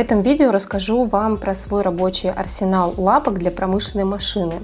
Этом видео расскажу вам про свой рабочий арсенал лапок для промышленной машины.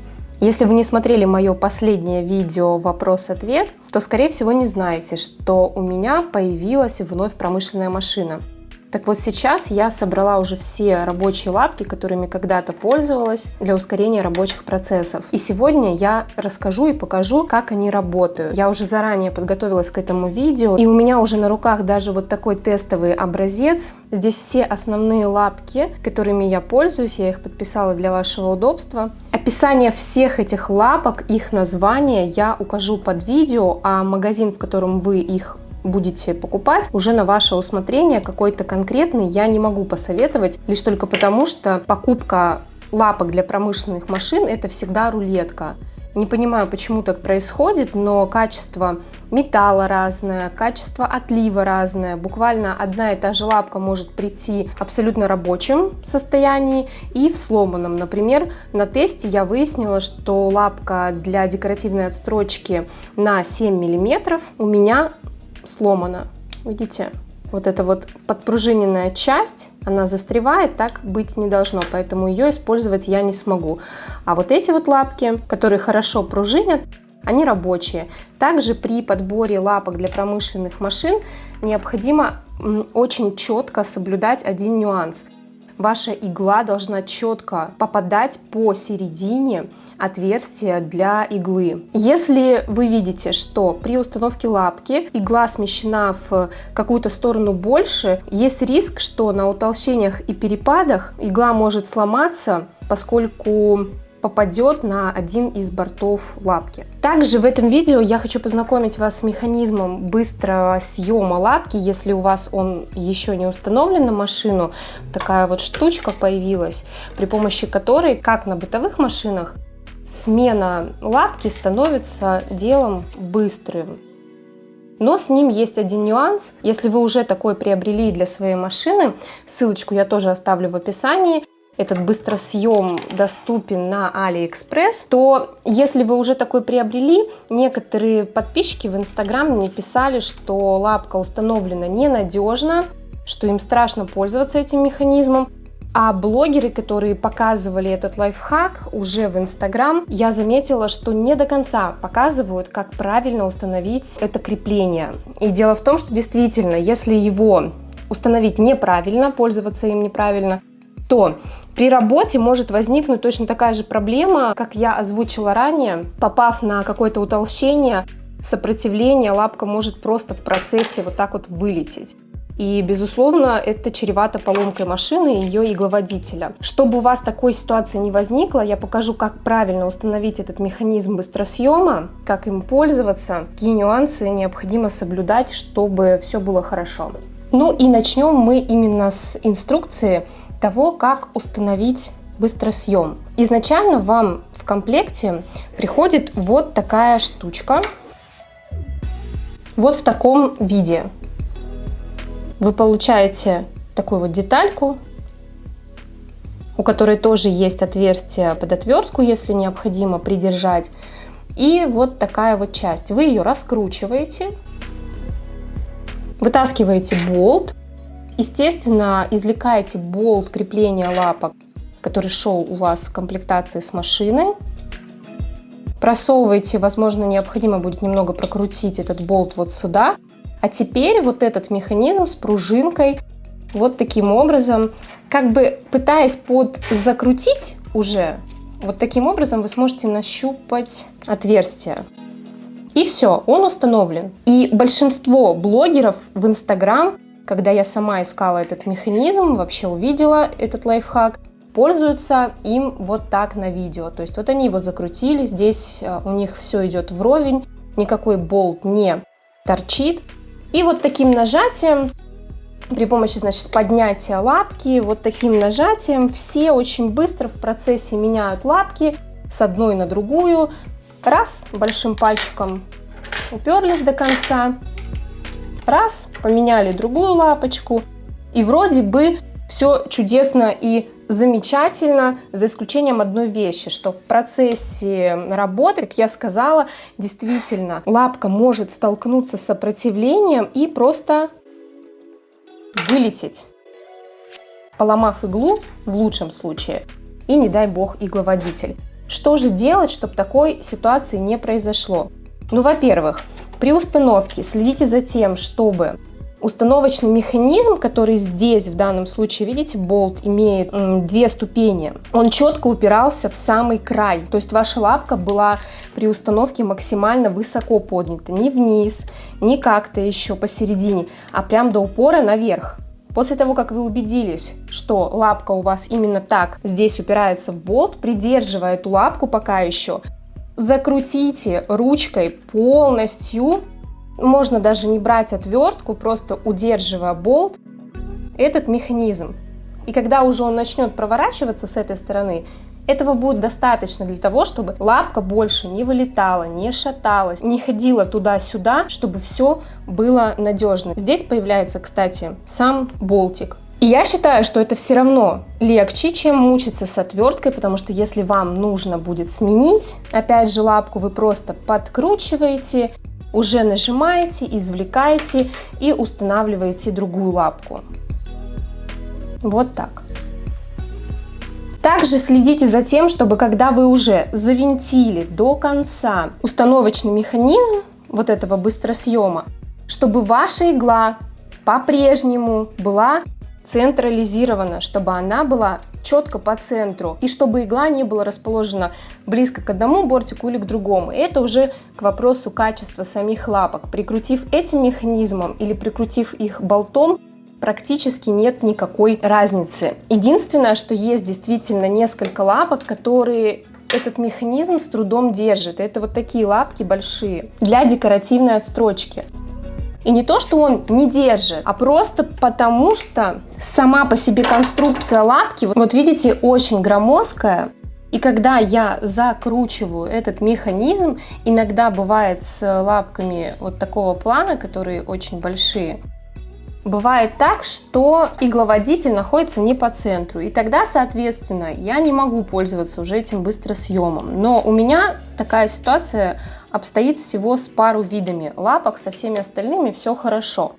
Если вы не смотрели мое последнее видео «Вопрос-ответ», то, скорее всего, не знаете, что у меня появилась вновь промышленная машина – так вот сейчас я собрала уже все рабочие лапки, которыми когда-то пользовалась для ускорения рабочих процессов. И сегодня я расскажу и покажу, как они работают. Я уже заранее подготовилась к этому видео, и у меня уже на руках даже вот такой тестовый образец. Здесь все основные лапки, которыми я пользуюсь, я их подписала для вашего удобства. Описание всех этих лапок, их название я укажу под видео, а магазин, в котором вы их будете покупать, уже на ваше усмотрение какой-то конкретный я не могу посоветовать, лишь только потому, что покупка лапок для промышленных машин это всегда рулетка. Не понимаю, почему так происходит, но качество металла разное, качество отлива разное. Буквально одна и та же лапка может прийти абсолютно рабочем состоянии и в сломанном. Например, на тесте я выяснила, что лапка для декоративной отстрочки на 7 мм у меня сломана. Видите? Вот эта вот подпружиненная часть, она застревает, так быть не должно, поэтому ее использовать я не смогу. А вот эти вот лапки, которые хорошо пружинят, они рабочие. Также при подборе лапок для промышленных машин необходимо очень четко соблюдать один нюанс – ваша игла должна четко попадать по середине отверстия для иглы. Если вы видите, что при установке лапки игла смещена в какую-то сторону больше, есть риск, что на утолщениях и перепадах игла может сломаться, поскольку попадет на один из бортов лапки. Также в этом видео я хочу познакомить вас с механизмом быстрого съема лапки, если у вас он еще не установлен на машину. Такая вот штучка появилась, при помощи которой, как на бытовых машинах, смена лапки становится делом быстрым. Но с ним есть один нюанс. Если вы уже такой приобрели для своей машины, ссылочку я тоже оставлю в описании, этот быстросъем доступен на AliExpress, то если вы уже такой приобрели, некоторые подписчики в Инстаграме мне писали, что лапка установлена ненадежно, что им страшно пользоваться этим механизмом. А блогеры, которые показывали этот лайфхак уже в Инстаграм, я заметила, что не до конца показывают, как правильно установить это крепление. И дело в том, что действительно, если его установить неправильно, пользоваться им неправильно, то при работе может возникнуть точно такая же проблема, как я озвучила ранее. Попав на какое-то утолщение, сопротивление, лапка может просто в процессе вот так вот вылететь. И, безусловно, это чревато поломкой машины и ее игловодителя. Чтобы у вас такой ситуации не возникло, я покажу, как правильно установить этот механизм быстросъема, как им пользоваться, какие нюансы необходимо соблюдать, чтобы все было хорошо. Ну и начнем мы именно с инструкции, того, как установить быстросъем. Изначально вам в комплекте приходит вот такая штучка, вот в таком виде. Вы получаете такую вот детальку, у которой тоже есть отверстие под отвертку, если необходимо придержать. И вот такая вот часть. Вы ее раскручиваете, вытаскиваете болт, Естественно, извлекаете болт крепления лапок, который шел у вас в комплектации с машиной. Просовываете, возможно, необходимо будет немного прокрутить этот болт вот сюда. А теперь вот этот механизм с пружинкой вот таким образом, как бы пытаясь под закрутить уже, вот таким образом вы сможете нащупать отверстие. И все, он установлен. И большинство блогеров в Инстаграм когда я сама искала этот механизм, вообще увидела этот лайфхак, пользуются им вот так на видео. То есть вот они его закрутили, здесь э, у них все идет вровень, никакой болт не торчит. И вот таким нажатием, при помощи значит, поднятия лапки, вот таким нажатием все очень быстро в процессе меняют лапки с одной на другую. Раз, большим пальчиком уперлись до конца, раз, поменяли другую лапочку, и вроде бы все чудесно и замечательно, за исключением одной вещи, что в процессе работы, как я сказала, действительно лапка может столкнуться с сопротивлением и просто вылететь. поломав иглу в лучшем случае, и не дай бог игловодитель. Что же делать, чтобы такой ситуации не произошло? Ну, во-первых, при установке следите за тем, чтобы установочный механизм, который здесь, в данном случае, видите, болт имеет две ступени, он четко упирался в самый край. То есть ваша лапка была при установке максимально высоко поднята. Не вниз, не как-то еще посередине, а прям до упора наверх. После того, как вы убедились, что лапка у вас именно так здесь упирается в болт, придерживая эту лапку пока еще, закрутите ручкой полностью можно даже не брать отвертку, просто удерживая болт, этот механизм. И когда уже он начнет проворачиваться с этой стороны, этого будет достаточно для того, чтобы лапка больше не вылетала, не шаталась, не ходила туда-сюда, чтобы все было надежно. Здесь появляется, кстати, сам болтик. И я считаю, что это все равно легче, чем мучиться с отверткой, потому что если вам нужно будет сменить, опять же, лапку вы просто подкручиваете, уже нажимаете, извлекаете и устанавливаете другую лапку. Вот так. Также следите за тем, чтобы когда вы уже завинтили до конца установочный механизм вот этого быстросъема, чтобы ваша игла по-прежнему была централизирована, чтобы она была четко по центру и чтобы игла не была расположена близко к одному бортику или к другому. Это уже к вопросу качества самих лапок. Прикрутив этим механизмом или прикрутив их болтом, практически нет никакой разницы. Единственное, что есть действительно несколько лапок, которые этот механизм с трудом держит. Это вот такие лапки большие для декоративной отстрочки. И не то, что он не держит, а просто потому, что сама по себе конструкция лапки, вот видите, очень громоздкая. И когда я закручиваю этот механизм, иногда бывает с лапками вот такого плана, которые очень большие, Бывает так, что игловодитель находится не по центру, и тогда, соответственно, я не могу пользоваться уже этим быстросъемом. Но у меня такая ситуация обстоит всего с пару видами лапок, со всеми остальными все хорошо.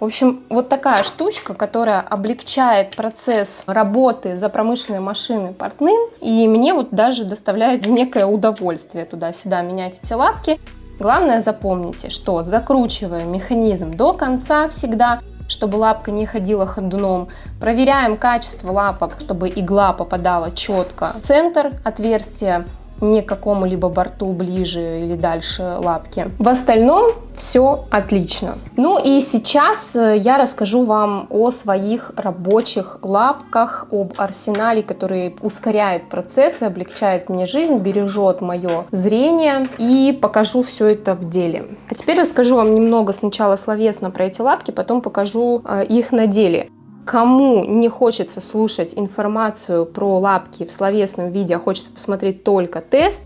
В общем, вот такая штучка, которая облегчает процесс работы за промышленной машиной портным, и мне вот даже доставляет некое удовольствие туда-сюда менять эти лапки. Главное запомните, что закручивая механизм до конца всегда, чтобы лапка не ходила ходуном. Проверяем качество лапок, чтобы игла попадала четко центр отверстия не к какому-либо борту ближе или дальше лапки. В остальном все отлично. Ну и сейчас э, я расскажу вам о своих рабочих лапках, об арсенале, который ускоряет процессы, облегчает мне жизнь, бережет мое зрение и покажу все это в деле. А теперь расскажу вам немного сначала словесно про эти лапки, потом покажу э, их на деле. Кому не хочется слушать информацию про лапки в словесном виде, а хочется посмотреть только тест,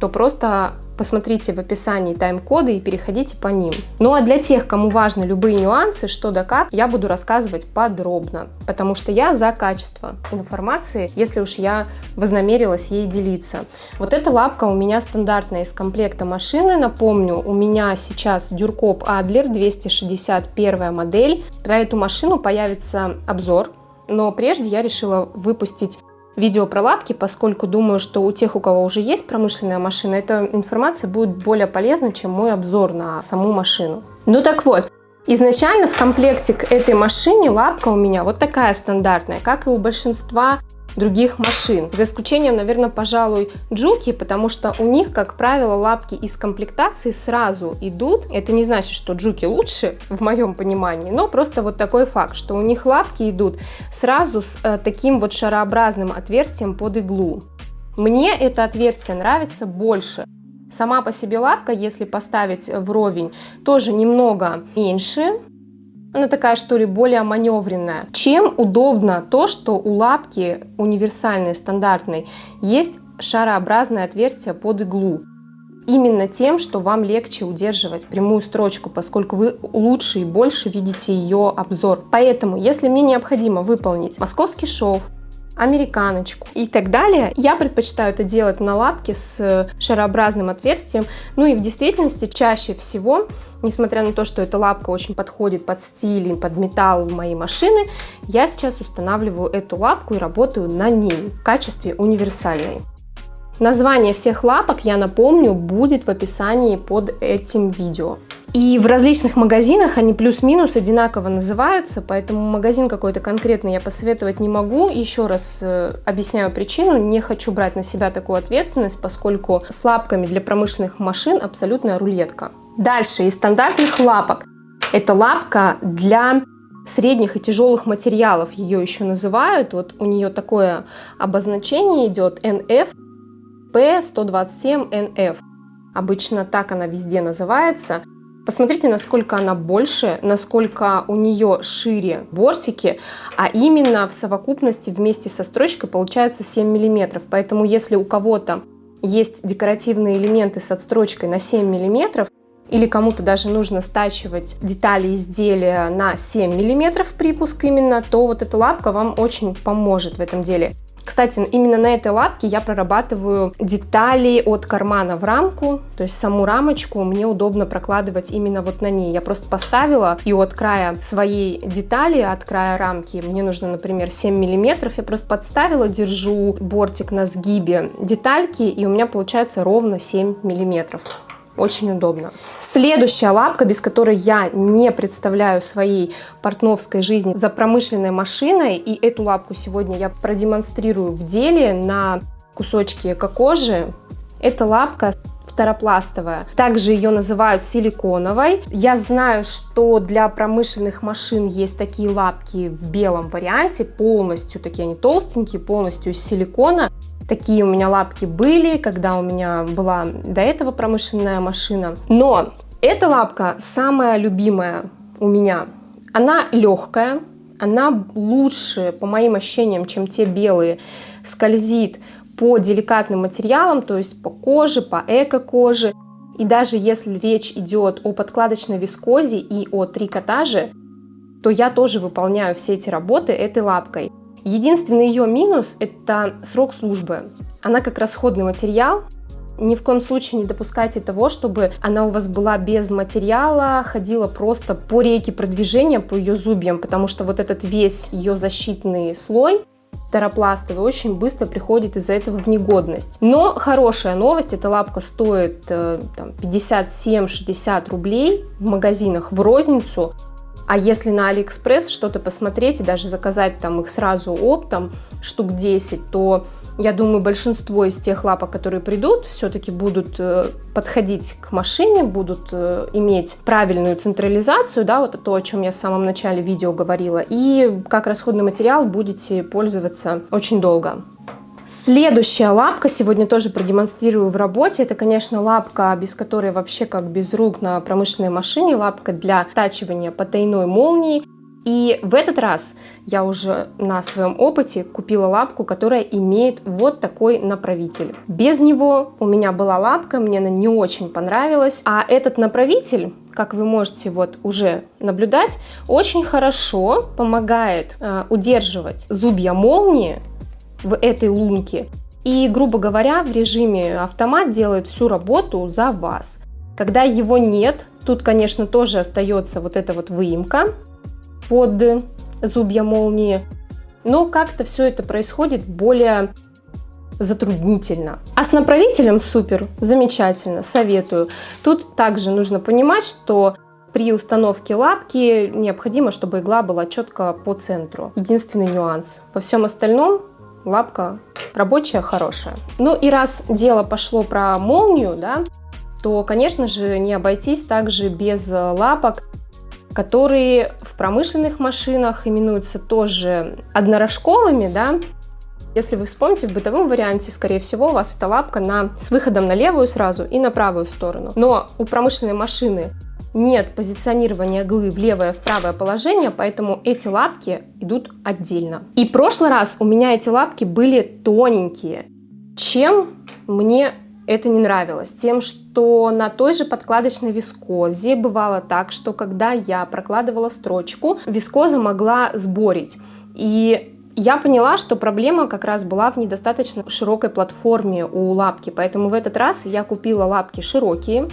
то просто посмотрите в описании тайм-коды и переходите по ним. Ну а для тех, кому важны любые нюансы, что да как, я буду рассказывать подробно, потому что я за качество информации, если уж я вознамерилась ей делиться. Вот эта лапка у меня стандартная из комплекта машины, напомню, у меня сейчас Дюркоп Адлер 261 модель. Про эту машину появится обзор, но прежде я решила выпустить видео про лапки, поскольку думаю, что у тех, у кого уже есть промышленная машина, эта информация будет более полезна, чем мой обзор на саму машину. Ну так вот, изначально в комплекте к этой машине лапка у меня вот такая стандартная, как и у большинства других машин. За исключением, наверное, пожалуй, Джуки, потому что у них, как правило, лапки из комплектации сразу идут. Это не значит, что Джуки лучше, в моем понимании, но просто вот такой факт, что у них лапки идут сразу с э, таким вот шарообразным отверстием под иглу. Мне это отверстие нравится больше. Сама по себе лапка, если поставить вровень, тоже немного меньше, она такая, что ли, более маневренная. Чем удобно то, что у лапки универсальной, стандартной, есть шарообразное отверстие под иглу. Именно тем, что вам легче удерживать прямую строчку, поскольку вы лучше и больше видите ее обзор. Поэтому, если мне необходимо выполнить московский шов, американочку и так далее. Я предпочитаю это делать на лапке с шарообразным отверстием. Ну и в действительности чаще всего, несмотря на то, что эта лапка очень подходит под стиль под металл моей машины, я сейчас устанавливаю эту лапку и работаю на ней в качестве универсальной. Название всех лапок, я напомню, будет в описании под этим видео. И в различных магазинах они плюс-минус одинаково называются, поэтому магазин какой-то конкретный я посоветовать не могу. Еще раз э, объясняю причину, не хочу брать на себя такую ответственность, поскольку с лапками для промышленных машин абсолютная рулетка. Дальше из стандартных лапок. Это лапка для средних и тяжелых материалов, ее еще называют. Вот у нее такое обозначение идет NF P127NF. Обычно так она везде называется. Посмотрите, насколько она больше, насколько у нее шире бортики, а именно в совокупности вместе со строчкой получается 7 миллиметров. Поэтому если у кого-то есть декоративные элементы с отстрочкой на 7 миллиметров, или кому-то даже нужно стачивать детали изделия на 7 миллиметров припуск именно, то вот эта лапка вам очень поможет в этом деле. Кстати, именно на этой лапке я прорабатываю детали от кармана в рамку, то есть саму рамочку мне удобно прокладывать именно вот на ней. Я просто поставила и от края своей детали, от края рамки, мне нужно, например, 7 миллиметров, я просто подставила, держу бортик на сгибе детальки, и у меня получается ровно 7 миллиметров. Очень удобно. Следующая лапка, без которой я не представляю своей портновской жизни за промышленной машиной. И эту лапку сегодня я продемонстрирую в деле на кусочке кокожи. Это лапка второпластовая. Также ее называют силиконовой. Я знаю, что для промышленных машин есть такие лапки в белом варианте, полностью такие они толстенькие, полностью из силикона. Такие у меня лапки были, когда у меня была до этого промышленная машина. Но эта лапка самая любимая у меня. Она легкая, она лучше, по моим ощущениям, чем те белые, скользит по деликатным материалам, то есть по коже, по эко-коже. И даже если речь идет о подкладочной вискозе и о трикотаже, то я тоже выполняю все эти работы этой лапкой. Единственный ее минус – это срок службы. Она как расходный материал, ни в коем случае не допускайте того, чтобы она у вас была без материала, ходила просто по рейке продвижения, по ее зубьям, потому что вот этот весь ее защитный слой теропластовый очень быстро приходит из-за этого в негодность. Но хорошая новость, эта лапка стоит 57-60 э, рублей в магазинах в розницу, а если на Алиэкспресс что-то посмотреть и даже заказать там их сразу оптом, штук 10, то я думаю, большинство из тех лапок, которые придут, все-таки будут э, подходить к машине, будут э, иметь правильную централизацию, да, вот то, о чем я в самом начале видео говорила, и как расходный материал будете пользоваться очень долго. Следующая лапка, сегодня тоже продемонстрирую в работе, это, конечно, лапка, без которой вообще как без рук на промышленной машине, лапка для тачивания потайной молнии. И в этот раз я уже на своем опыте купила лапку, которая имеет вот такой направитель. Без него у меня была лапка, мне она не очень понравилась. А этот направитель как вы можете вот уже наблюдать, очень хорошо помогает э, удерживать зубья молнии в этой лунке. И, грубо говоря, в режиме автомат делает всю работу за вас. Когда его нет, тут, конечно, тоже остается вот эта вот выемка под зубья молнии, но как-то все это происходит более затруднительно. А с направителем супер, замечательно, советую. Тут также нужно понимать, что при установке лапки необходимо, чтобы игла была четко по центру. Единственный нюанс. Во всем остальном лапка рабочая, хорошая. Ну и раз дело пошло про молнию, да, то, конечно же, не обойтись также без лапок, которые в промышленных машинах именуются тоже однорожковыми, да. Если вы вспомните, в бытовом варианте, скорее всего, у вас эта лапка на, с выходом на левую сразу и на правую сторону. Но у промышленной машины нет позиционирования иглы в левое, в правое положение, поэтому эти лапки идут отдельно. И в прошлый раз у меня эти лапки были тоненькие. Чем мне это не нравилось? Тем, что на той же подкладочной вискозе бывало так, что когда я прокладывала строчку, вискоза могла сборить. И я поняла, что проблема как раз была в недостаточно широкой платформе у лапки, поэтому в этот раз я купила лапки широкие.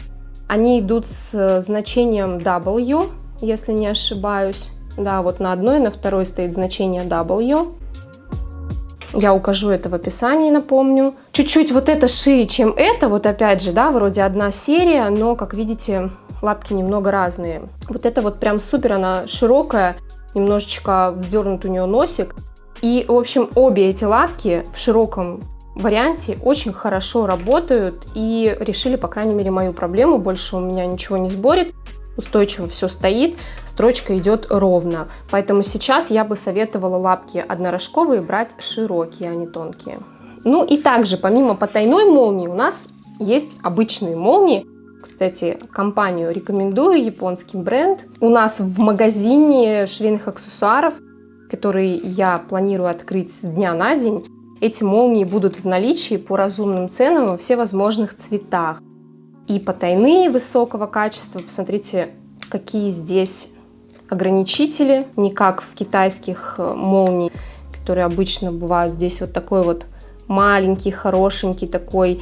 Они идут с значением W, если не ошибаюсь. Да, вот на одной и на второй стоит значение W. Я укажу это в описании, напомню. Чуть-чуть вот это шире, чем это. Вот опять же, да, вроде одна серия, но, как видите, лапки немного разные. Вот это вот прям супер, она широкая, немножечко вздернут у нее носик. И, в общем, обе эти лапки в широком варианте очень хорошо работают и решили, по крайней мере, мою проблему. Больше у меня ничего не сборит устойчиво все стоит, строчка идет ровно. Поэтому сейчас я бы советовала лапки однорожковые брать широкие, а не тонкие. Ну и также, помимо потайной молнии, у нас есть обычные молнии. Кстати, компанию рекомендую, японский бренд. У нас в магазине швейных аксессуаров, который я планирую открыть с дня на день, эти молнии будут в наличии по разумным ценам во всевозможных цветах и потайные высокого качества. Посмотрите, какие здесь ограничители, не как в китайских э, молний, которые обычно бывают. Здесь вот такой вот маленький, хорошенький такой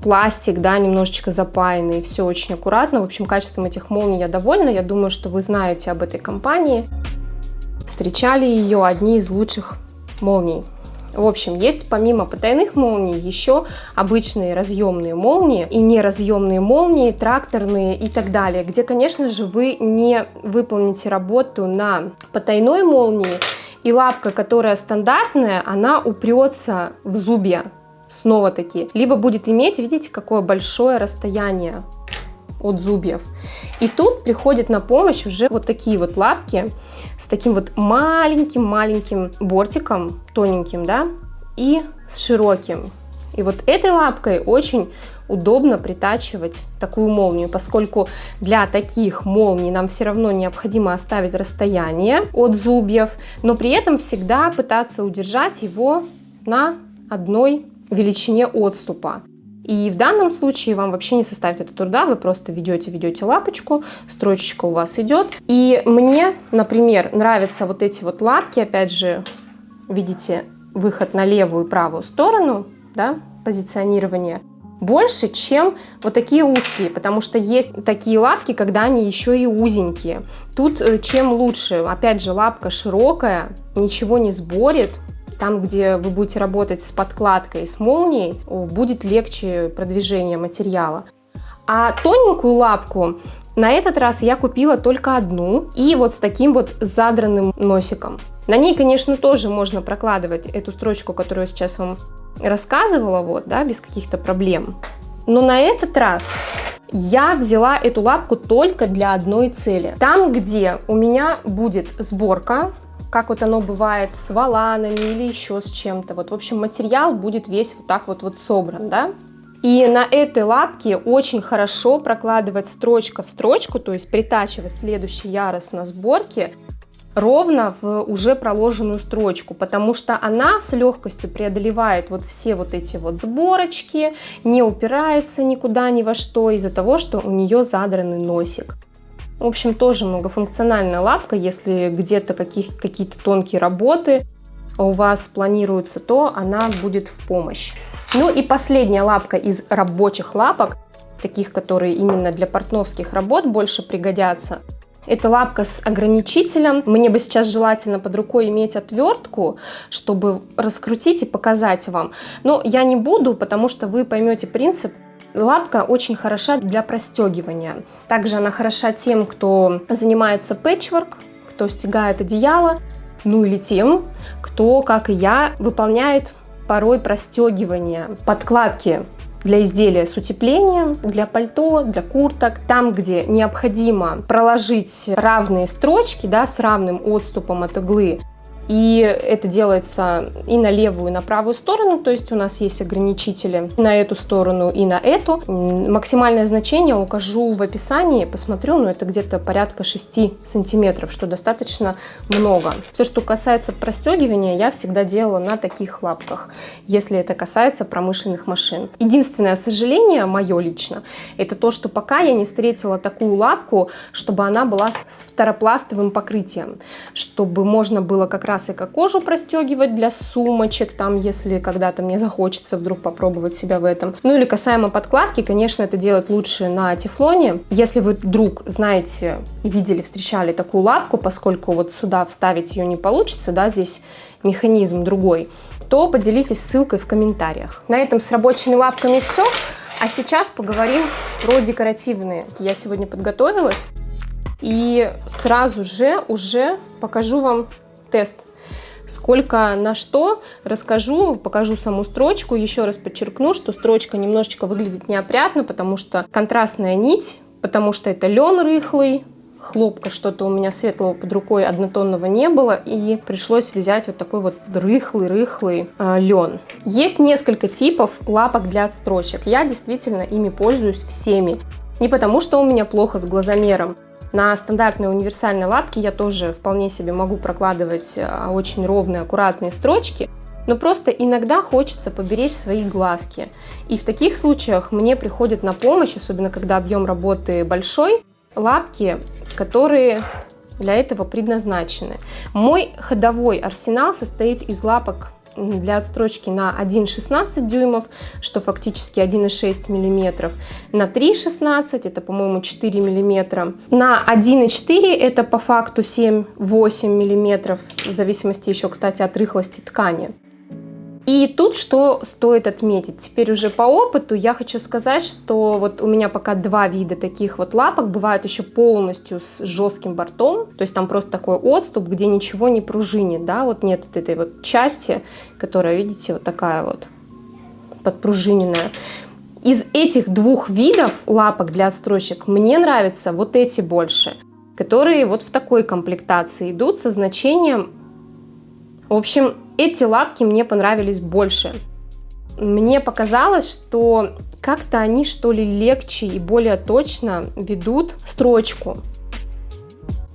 пластик, да, немножечко запаянный, все очень аккуратно. В общем, качеством этих молний я довольна. Я думаю, что вы знаете об этой компании. Встречали ее одни из лучших молний. В общем, есть помимо потайных молний еще обычные разъемные молнии и неразъемные молнии, тракторные и так далее, где, конечно же, вы не выполните работу на потайной молнии, и лапка, которая стандартная, она упрется в зубья снова-таки, либо будет иметь, видите, какое большое расстояние от зубьев. И тут приходит на помощь уже вот такие вот лапки с таким вот маленьким-маленьким бортиком, тоненьким, да, и с широким. И вот этой лапкой очень удобно притачивать такую молнию, поскольку для таких молний нам все равно необходимо оставить расстояние от зубьев, но при этом всегда пытаться удержать его на одной величине отступа. И в данном случае вам вообще не составит это труда, вы просто ведете, ведете лапочку, строчечка у вас идет. И мне, например, нравятся вот эти вот лапки, опять же, видите, выход на левую и правую сторону, да, позиционирование, больше, чем вот такие узкие, потому что есть такие лапки, когда они еще и узенькие. Тут э, чем лучше, опять же, лапка широкая, ничего не сборит, там, где вы будете работать с подкладкой, с молнией, будет легче продвижение материала. А тоненькую лапку на этот раз я купила только одну и вот с таким вот задранным носиком. На ней, конечно, тоже можно прокладывать эту строчку, которую я сейчас вам рассказывала, вот, да, без каких-то проблем. Но на этот раз я взяла эту лапку только для одной цели. Там, где у меня будет сборка, как вот оно бывает с валанами или еще с чем-то. Вот, в общем, материал будет весь вот так вот, вот собран, да. И на этой лапке очень хорошо прокладывать строчка в строчку, то есть притачивать следующий ярус на сборке ровно в уже проложенную строчку, потому что она с легкостью преодолевает вот все вот эти вот сборочки, не упирается никуда ни во что из-за того, что у нее задранный носик. В общем, тоже многофункциональная лапка, если где-то какие-то тонкие работы у вас планируются, то она будет в помощь. Ну и последняя лапка из рабочих лапок, таких, которые именно для портновских работ больше пригодятся. Это лапка с ограничителем. Мне бы сейчас желательно под рукой иметь отвертку, чтобы раскрутить и показать вам. Но я не буду, потому что вы поймете принцип Лапка очень хороша для простегивания. Также она хороша тем, кто занимается пэтчворк, кто стягает одеяло, ну или тем, кто, как и я, выполняет порой простегивание подкладки для изделия с утеплением, для пальто, для курток. Там, где необходимо проложить равные строчки да, с равным отступом от иглы, и это делается и на левую, и на правую сторону, то есть у нас есть ограничители на эту сторону и на эту. Максимальное значение укажу в описании, посмотрю, но это где-то порядка 6 сантиметров, что достаточно много. Все, что касается простегивания, я всегда делала на таких лапках, если это касается промышленных машин. Единственное сожаление, мое лично, это то, что пока я не встретила такую лапку, чтобы она была с второпластовым покрытием, чтобы можно было как раз как кожу простегивать для сумочек, там, если когда-то мне захочется вдруг попробовать себя в этом. Ну или касаемо подкладки, конечно, это делать лучше на тефлоне. Если вы вдруг знаете и видели, встречали такую лапку, поскольку вот сюда вставить ее не получится, да, здесь механизм другой, то поделитесь ссылкой в комментариях. На этом с рабочими лапками все. А сейчас поговорим про декоративные. Я сегодня подготовилась и сразу же уже покажу вам тест. Сколько на что расскажу, покажу саму строчку. Еще раз подчеркну, что строчка немножечко выглядит неопрятно, потому что контрастная нить, потому что это лен рыхлый, хлопка что-то у меня светлого под рукой однотонного не было, и пришлось взять вот такой вот рыхлый-рыхлый э, лен. Есть несколько типов лапок для строчек. Я действительно ими пользуюсь всеми. Не потому, что у меня плохо с глазомером. На стандартной универсальной лапке я тоже вполне себе могу прокладывать э, очень ровные, аккуратные строчки, но просто иногда хочется поберечь свои глазки. И в таких случаях мне приходит на помощь, особенно когда объем работы большой, лапки, которые для этого предназначены. Мой ходовой арсенал состоит из лапок для отстрочки на 1,16 дюймов, что фактически 1,6 миллиметров, на 3,16, это, по-моему, 4 миллиметра, на 1,4 это по факту 7-8 миллиметров, в зависимости еще, кстати, от рыхлости ткани. И тут что стоит отметить, теперь уже по опыту я хочу сказать, что вот у меня пока два вида таких вот лапок, бывают еще полностью с жестким бортом, то есть там просто такой отступ, где ничего не пружинит, да, вот нет вот этой вот части, которая, видите, вот такая вот подпружиненная. Из этих двух видов лапок для отстрочек мне нравятся вот эти больше, которые вот в такой комплектации идут со значением в общем, эти лапки мне понравились больше. Мне показалось, что как-то они что ли легче и более точно ведут строчку.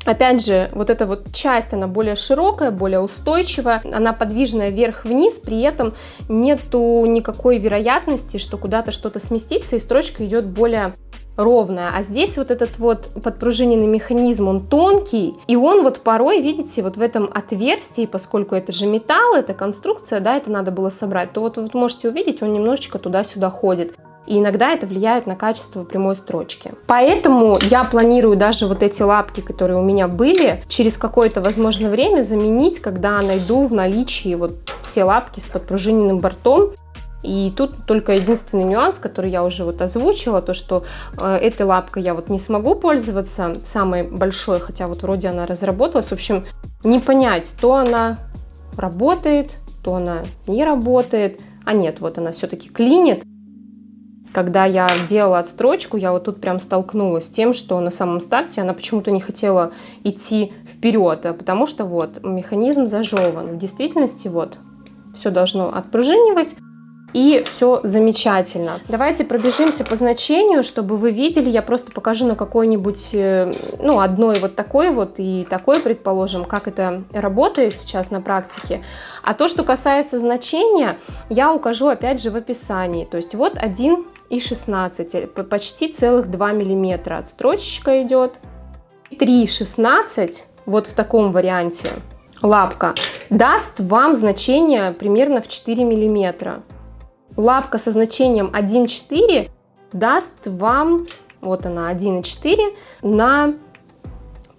Опять же, вот эта вот часть, она более широкая, более устойчивая, она подвижная вверх-вниз, при этом нету никакой вероятности, что куда-то что-то сместится, и строчка идет более ровная. А здесь вот этот вот подпружиненный механизм, он тонкий, и он вот порой, видите, вот в этом отверстии, поскольку это же металл, это конструкция, да, это надо было собрать, то вот вы можете увидеть, он немножечко туда-сюда ходит. И иногда это влияет на качество прямой строчки. Поэтому я планирую даже вот эти лапки, которые у меня были, через какое-то, возможно, время заменить, когда найду в наличии вот все лапки с подпружиненным бортом. И тут только единственный нюанс, который я уже вот озвучила, то что э, этой лапкой я вот не смогу пользоваться, самой большой, хотя вот вроде она разработалась. В общем, не понять, то она работает, то она не работает. А нет, вот она все-таки клинит. Когда я делала отстрочку, я вот тут прям столкнулась с тем, что на самом старте она почему-то не хотела идти вперед, а потому что вот механизм зажеван. В действительности вот все должно отпружинивать, и все замечательно. Давайте пробежимся по значению, чтобы вы видели. Я просто покажу на какой-нибудь, э, ну, одной вот такой вот и такой, предположим, как это работает сейчас на практике. А то, что касается значения, я укажу опять же в описании. То есть вот 1 и 16, э, почти целых 2 миллиметра отстрочечка идет. 3,16 вот в таком варианте лапка даст вам значение примерно в 4 миллиметра лапка со значением 1,4 даст вам, вот она 1,4 на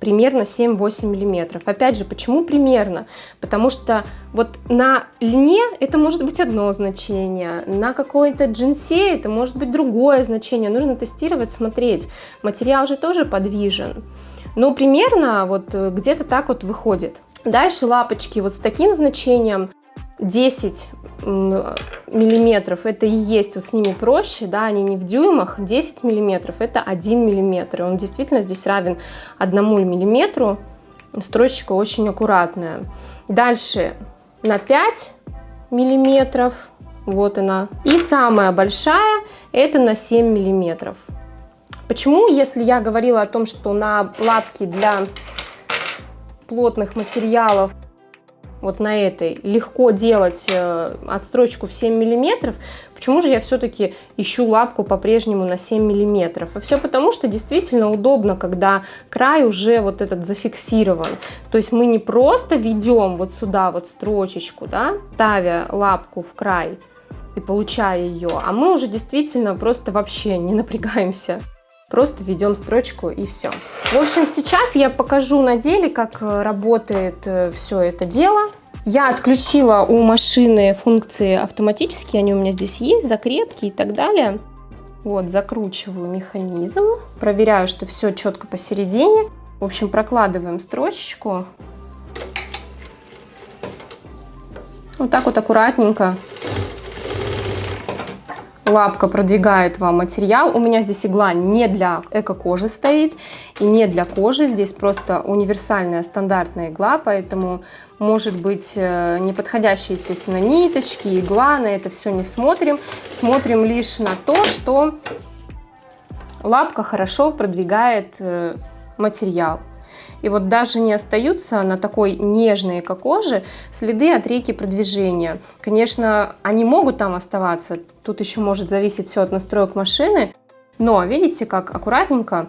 примерно 7-8 миллиметров. Опять же, почему примерно? Потому что вот на льне это может быть одно значение, на какой-то джинсе это может быть другое значение. Нужно тестировать, смотреть. Материал же тоже подвижен. Но примерно вот где-то так вот выходит. Дальше лапочки вот с таким значением 10 миллиметров это и есть, вот с ними проще, да, они не в дюймах, 10 миллиметров это 1 миллиметр, и он действительно здесь равен 1 миллиметру, строчка очень аккуратная. Дальше на 5 миллиметров, вот она, и самая большая это на 7 миллиметров. Почему, если я говорила о том, что на лапки для плотных материалов вот на этой легко делать э, отстрочку в 7 миллиметров, почему же я все-таки ищу лапку по-прежнему на 7 миллиметров? А все потому, что действительно удобно, когда край уже вот этот зафиксирован. То есть мы не просто ведем вот сюда вот строчечку, да, ставя лапку в край и получая ее, а мы уже действительно просто вообще не напрягаемся. Просто ведем строчку и все. В общем, сейчас я покажу на деле, как э, работает э, все это дело. Я отключила у машины функции автоматические, они у меня здесь есть, закрепки и так далее. Вот, закручиваю механизм, проверяю, что все четко посередине. В общем, прокладываем строчечку. Вот так вот аккуратненько лапка продвигает вам материал. У меня здесь игла не для эко-кожи стоит и не для кожи. Здесь просто универсальная стандартная игла, поэтому может быть э, неподходящие, естественно, ниточки, игла. На это все не смотрим. Смотрим лишь на то, что лапка хорошо продвигает э, материал. И вот даже не остаются на такой нежной эко-коже следы от реки продвижения. Конечно, они могут там оставаться, тут еще может зависеть все от настроек машины, но видите, как аккуратненько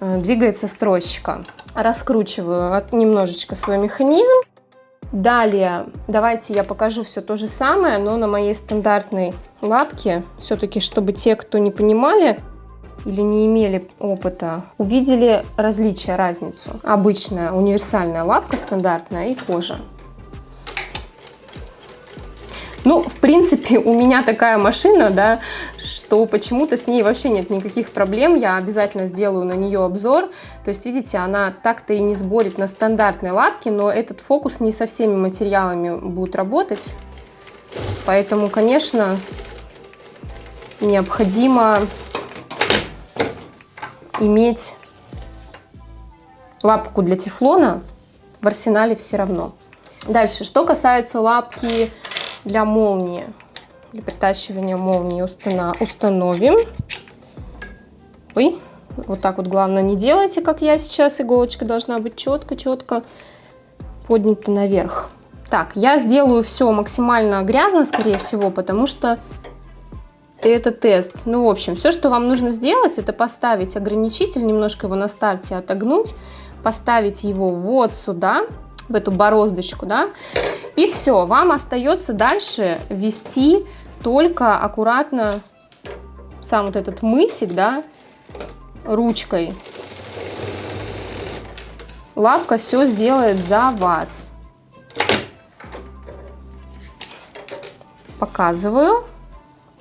э, двигается строчка. Раскручиваю немножечко свой механизм. Далее, давайте я покажу все то же самое, но на моей стандартной лапке, все-таки, чтобы те, кто не понимали, или не имели опыта, увидели различия, разницу. Обычная универсальная лапка стандартная и кожа. Ну, в принципе, у меня такая машина, да, что почему-то с ней вообще нет никаких проблем. Я обязательно сделаю на нее обзор. То есть, видите, она так-то и не сборит на стандартной лапке, но этот фокус не со всеми материалами будет работать. Поэтому, конечно, необходимо иметь лапку для тефлона в арсенале все равно. Дальше, что касается лапки для молнии, для притачивания молнии установим. Ой, вот так вот главное не делайте, как я сейчас. Иголочка должна быть четко-четко поднята наверх. Так, я сделаю все максимально грязно, скорее всего, потому что это тест. Ну, в общем, все, что вам нужно сделать, это поставить ограничитель, немножко его на старте отогнуть, поставить его вот сюда, в эту бороздочку, да, и все, вам остается дальше вести только аккуратно сам вот этот мысик, да, ручкой. Лапка все сделает за вас. Показываю.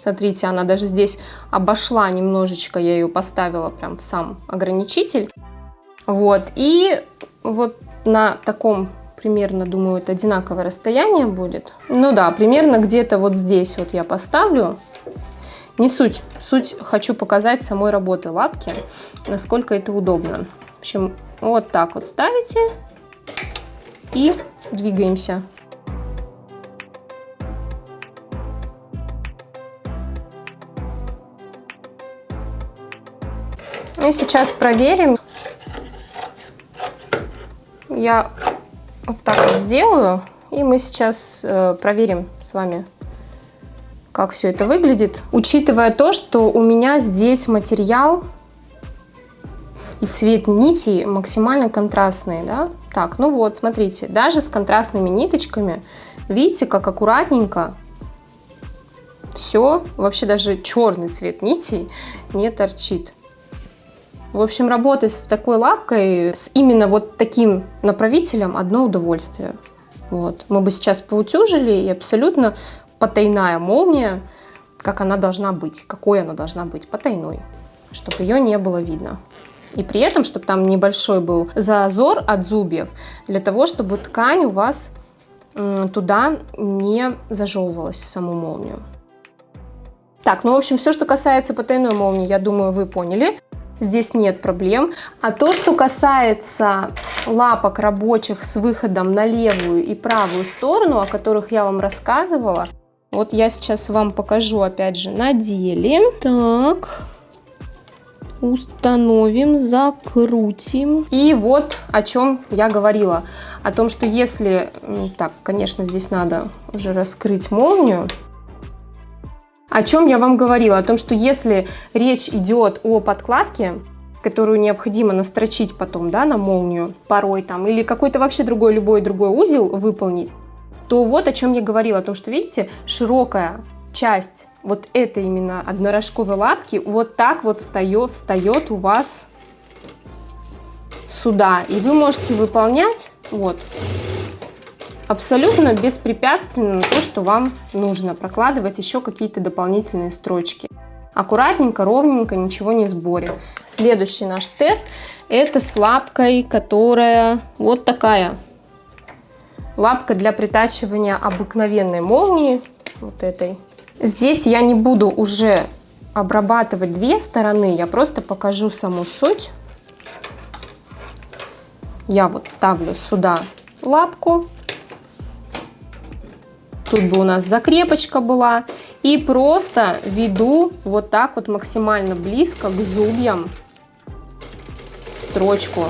Смотрите, она даже здесь обошла немножечко, я ее поставила прям в сам ограничитель. Вот, и вот на таком примерно, думаю, это одинаковое расстояние будет. Ну да, примерно где-то вот здесь вот я поставлю. Не суть. Суть хочу показать самой работы лапки, насколько это удобно. В общем, вот так вот ставите и двигаемся. И сейчас проверим. Я вот так вот сделаю. И мы сейчас э, проверим с вами, как все это выглядит. Учитывая то, что у меня здесь материал и цвет нитей максимально контрастные, да? Так, ну вот, смотрите, даже с контрастными ниточками, видите, как аккуратненько все, вообще даже черный цвет нитей не торчит. В общем, работать с такой лапкой, с именно вот таким направителем, одно удовольствие. Вот. Мы бы сейчас поутюжили, и абсолютно потайная молния, как она должна быть, какой она должна быть, потайной, чтобы ее не было видно. И при этом, чтобы там небольшой был зазор от зубьев, для того, чтобы ткань у вас туда не зажевывалась в саму молнию. Так, ну, в общем, все, что касается потайной молнии, я думаю, вы поняли здесь нет проблем. А то, что касается лапок рабочих с выходом на левую и правую сторону, о которых я вам рассказывала, вот я сейчас вам покажу опять же на деле. Так, установим, закрутим. И вот о чем я говорила. О том, что если... Так, конечно, здесь надо уже раскрыть молнию. О чем я вам говорила? О том, что если речь идет о подкладке, которую необходимо настрочить потом, да, на молнию порой там, или какой-то вообще другой, любой другой узел выполнить, то вот о чем я говорила, о том, что, видите, широкая часть вот этой именно однорожковой лапки вот так вот встает, встает у вас сюда. И вы можете выполнять вот абсолютно беспрепятственно то, что вам нужно. Прокладывать еще какие-то дополнительные строчки. Аккуратненько, ровненько, ничего не сборим. Следующий наш тест это с лапкой, которая вот такая. Лапка для притачивания обыкновенной молнии, вот этой. Здесь я не буду уже обрабатывать две стороны, я просто покажу саму суть. Я вот ставлю сюда лапку. Тут бы у нас закрепочка была. И просто веду вот так вот максимально близко к зубьям строчку.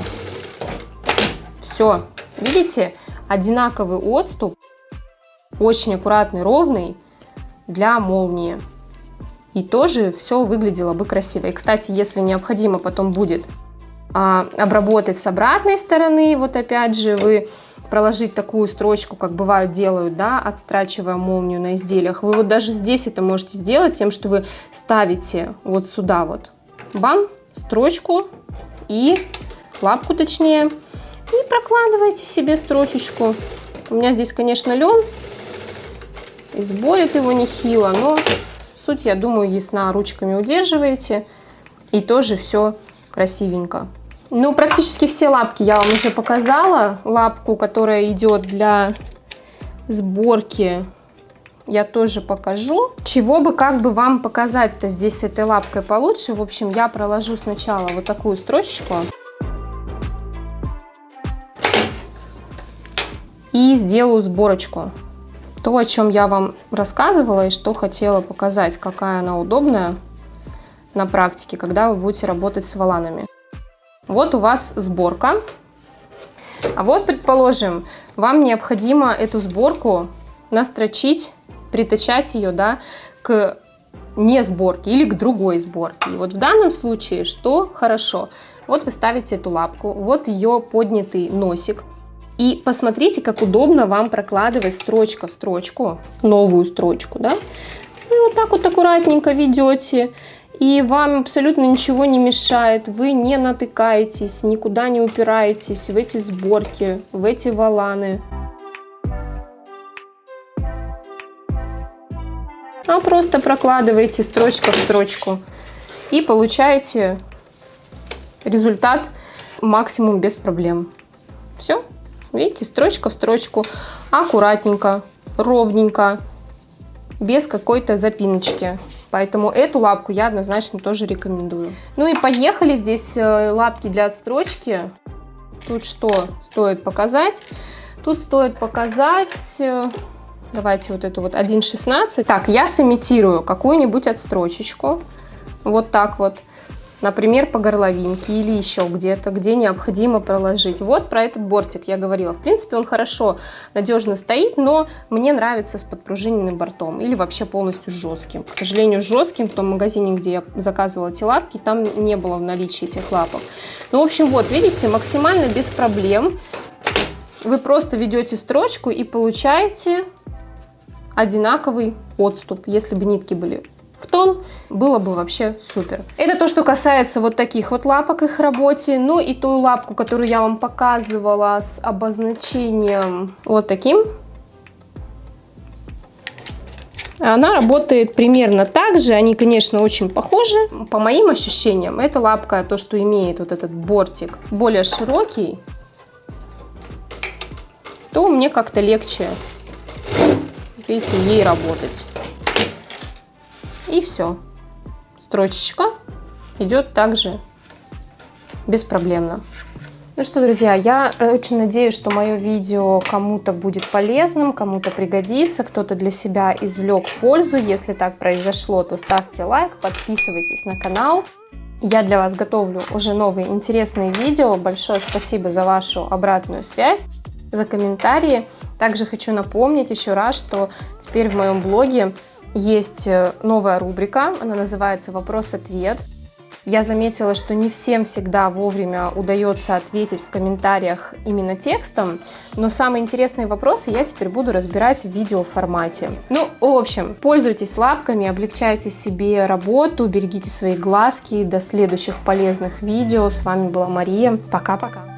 Все, видите, одинаковый отступ, очень аккуратный, ровный для молнии. И тоже все выглядело бы красиво. И, кстати, если необходимо потом будет а, обработать с обратной стороны, вот опять же, вы проложить такую строчку, как бывают делают, да, отстрачивая молнию на изделиях, вы вот даже здесь это можете сделать тем, что вы ставите вот сюда вот, бам, строчку и лапку точнее, и прокладываете себе строчечку. У меня здесь, конечно, лен, и сборит его нехило, но суть, я думаю, ясна. Ручками удерживаете, и тоже все красивенько. Ну, практически все лапки я вам уже показала. Лапку, которая идет для сборки, я тоже покажу. Чего бы, как бы вам показать-то здесь с этой лапкой получше. В общем, я проложу сначала вот такую строчечку. И сделаю сборочку то, о чем я вам рассказывала и что хотела показать, какая она удобная на практике, когда вы будете работать с валанами. Вот у вас сборка. А вот, предположим, вам необходимо эту сборку настрочить, притачать ее да, к не сборке или к другой сборке. И вот в данном случае что хорошо? Вот вы ставите эту лапку, вот ее поднятый носик, и посмотрите, как удобно вам прокладывать строчка в строчку, новую строчку, да? Вы вот так вот аккуратненько ведете, и вам абсолютно ничего не мешает, вы не натыкаетесь, никуда не упираетесь в эти сборки, в эти валаны. А просто прокладываете строчка в строчку и получаете результат максимум без проблем. Все. Видите, строчка в строчку, аккуратненько, ровненько, без какой-то запиночки. Поэтому эту лапку я однозначно тоже рекомендую. Ну и поехали. Здесь э, лапки для отстрочки. Тут что стоит показать? Тут стоит показать... Э, давайте вот эту вот 1.16. Так, я сымитирую какую-нибудь отстрочечку. Вот так вот например, по горловинке или еще где-то, где необходимо проложить. Вот про этот бортик я говорила. В принципе, он хорошо, надежно стоит, но мне нравится с подпружиненным бортом или вообще полностью жестким. К сожалению, жестким в том магазине, где я заказывала эти лапки, там не было в наличии этих лапок. Ну, в общем, вот, видите, максимально без проблем. Вы просто ведете строчку и получаете одинаковый отступ, если бы нитки были тон, было бы вообще супер. Это то, что касается вот таких вот лапок их работе. Ну и ту лапку, которую я вам показывала с обозначением вот таким. Она работает примерно так же, они, конечно, очень похожи. По моим ощущениям, эта лапка, то, что имеет вот этот бортик более широкий, то мне как-то легче, видите, ей работать. И все. Строчечка идет также беспроблемно. Ну что, друзья, я очень надеюсь, что мое видео кому-то будет полезным, кому-то пригодится, кто-то для себя извлек пользу. Если так произошло, то ставьте лайк, подписывайтесь на канал. Я для вас готовлю уже новые интересные видео. Большое спасибо за вашу обратную связь, за комментарии. Также хочу напомнить еще раз, что теперь в моем блоге есть э, новая рубрика, она называется «Вопрос-ответ». Я заметила, что не всем всегда вовремя удается ответить в комментариях именно текстом, но самые интересные вопросы я теперь буду разбирать в видеоформате. Ну, в общем, пользуйтесь лапками, облегчайте себе работу, берегите свои глазки. До следующих полезных видео. С вами была Мария. Пока-пока.